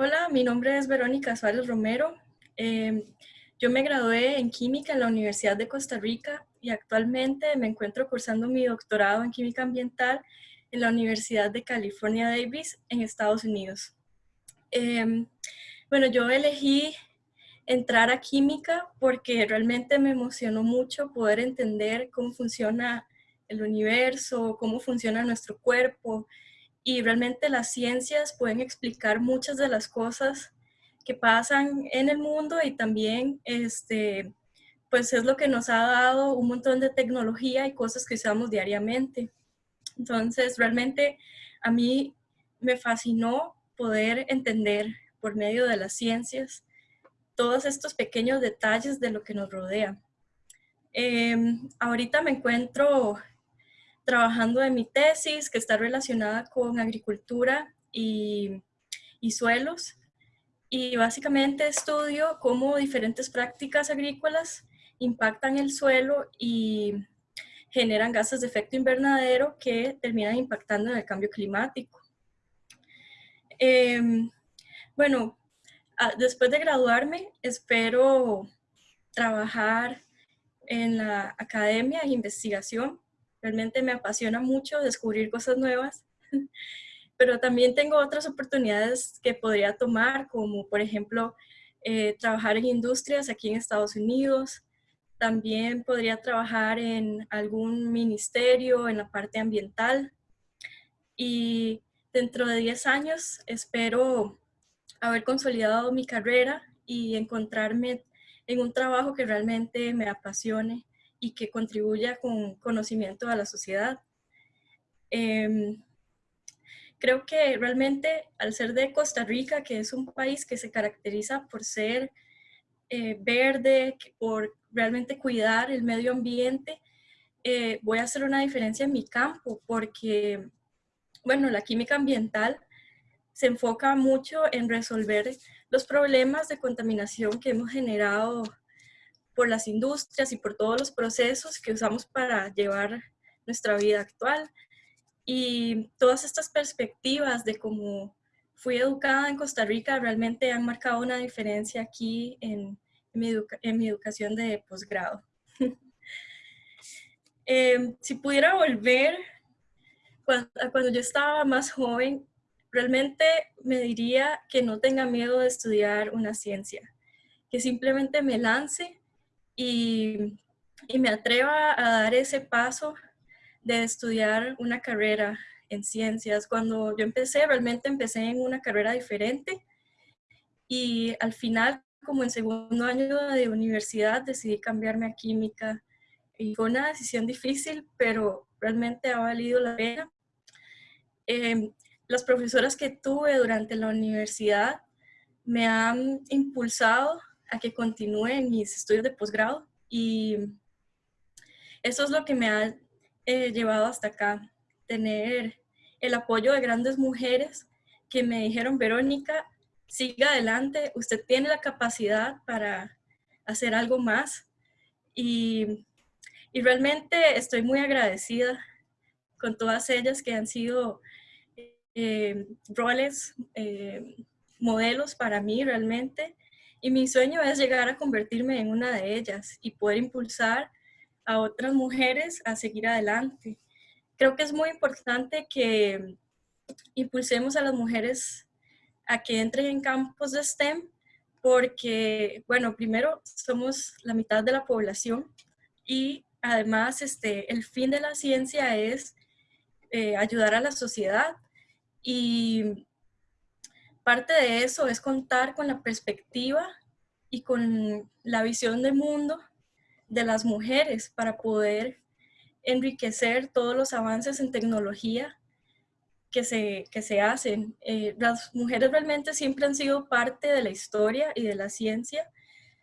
Hola, mi nombre es Verónica Suárez Romero. Em, yo me gradué en química en la Universidad de Costa Rica y actualmente me encuentro cursando mi doctorado en química ambiental en la Universidad de California Davis en Estados Unidos. Em, bueno, yo elegí entrar a química porque realmente me emocionó mucho poder entender cómo funciona el universo, cómo funciona nuestro cuerpo y realmente las ciencias pueden explicar muchas de las cosas que pasan en el mundo y también este, pues es lo que nos ha dado un montón de tecnología y cosas que usamos diariamente. Entonces, realmente a mí me fascinó poder entender por medio de las ciencias todos estos pequeños detalles de lo que nos rodea. Em, ahorita me encuentro trabajando en mi tesis que está relacionada con agricultura y, y suelos y básicamente estudio cómo diferentes prácticas agrícolas impactan el suelo y generan gases de efecto invernadero que terminan impactando en el cambio climático. Em, bueno, después de graduarme, espero trabajar en la academia e investigación. Realmente me apasiona mucho descubrir cosas nuevas, pero también tengo otras oportunidades que podría tomar, como por ejemplo, eh, trabajar en industrias aquí en Estados Unidos, también podría trabajar en algún ministerio en la parte ambiental. Y dentro de 10 años espero haber consolidado mi carrera y encontrarme en un trabajo que realmente me apasione y que contribuya con conocimiento a la sociedad. Em, creo que realmente al ser de Costa Rica, que es un país que se caracteriza por ser eh, verde, por realmente cuidar el medio ambiente, eh, voy a hacer una diferencia en mi campo porque, bueno, la química ambiental se enfoca mucho en resolver los problemas de contaminación que hemos generado por las industrias y por todos los procesos que usamos para llevar nuestra vida actual. Y todas estas perspectivas de cómo fui educada en Costa Rica realmente han marcado una diferencia aquí en, mi, en mi, educación de posgrado. Em, si pudiera volver cuando, cuando yo estaba más joven, realmente me diría que no tenga miedo de estudiar una ciencia, que simplemente me lance y, y me atreva a dar ese paso de estudiar una carrera en ciencias. Cuando yo empecé, realmente empecé en una carrera diferente y al final, como en segundo año de universidad, decidí cambiarme a química. Y fue una decisión difícil, pero realmente ha valido la pena. Em, las profesoras que tuve durante la universidad me han impulsado a que continúe mis estudios de posgrado y eso es lo que me ha eh, llevado hasta acá, tener el apoyo de grandes mujeres que me dijeron, Verónica, siga adelante, usted tiene la capacidad para hacer algo más. Y, y, realmente estoy muy agradecida con todas ellas que han sido eh, roles, eh, modelos para mí realmente. Y mi sueño es llegar a convertirme en una de ellas y poder impulsar a otras mujeres a seguir adelante. Creo que es muy importante que impulsemos a las mujeres a que entren en campos de STEM porque, bueno, primero somos la mitad de la población y además este, el fin de la ciencia es eh, ayudar a la sociedad y parte de eso es contar con la perspectiva y con la visión del mundo de las mujeres para poder enriquecer todos los avances en tecnología que se, que se hacen. Eh, las mujeres realmente siempre han sido parte de la historia y de la ciencia,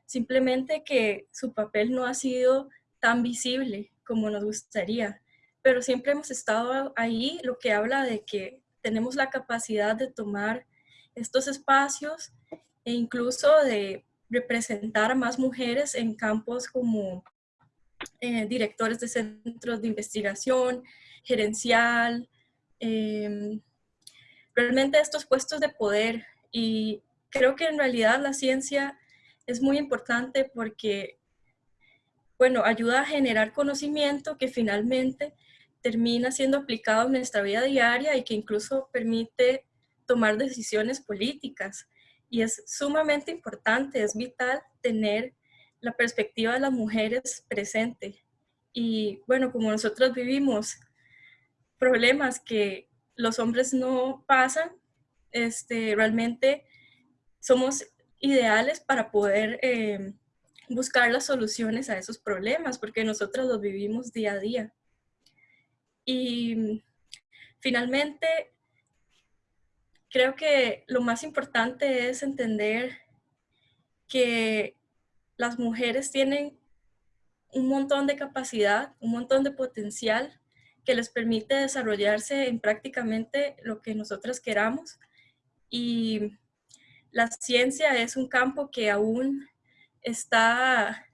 simplemente que su papel no ha sido tan visible como nos gustaría, pero siempre hemos estado ahí, lo que habla de que tenemos la capacidad de tomar estos espacios e incluso de representar a más mujeres en campos como eh, directores de centros de investigación, gerencial, em, realmente estos puestos de poder. Y creo que en realidad la ciencia es muy importante porque, bueno, ayuda a generar conocimiento que finalmente termina siendo aplicado en nuestra vida diaria y que incluso permite tomar decisiones políticas. Y es sumamente importante, es vital tener la perspectiva de las mujeres presente. Y bueno, como nosotros vivimos problemas que los hombres no pasan, este, realmente somos ideales para poder eh, buscar las soluciones a esos problemas, porque nosotros los vivimos día a día. Y finalmente, creo que lo más importante es entender que las mujeres tienen un montón de capacidad, un montón de potencial que les permite desarrollarse en prácticamente lo que nosotras queramos. Y la ciencia es un campo que aún está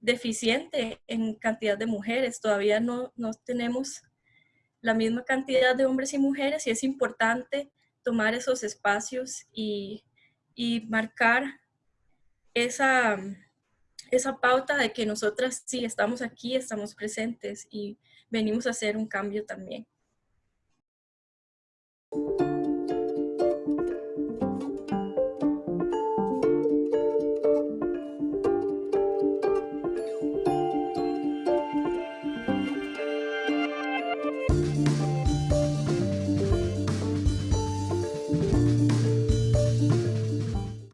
deficiente en cantidad de mujeres. Todavía no, no tenemos la misma cantidad de hombres y mujeres y es importante tomar esos espacios y, y marcar esa, esa pauta de que nosotras sí estamos aquí, estamos presentes y venimos a hacer un cambio también.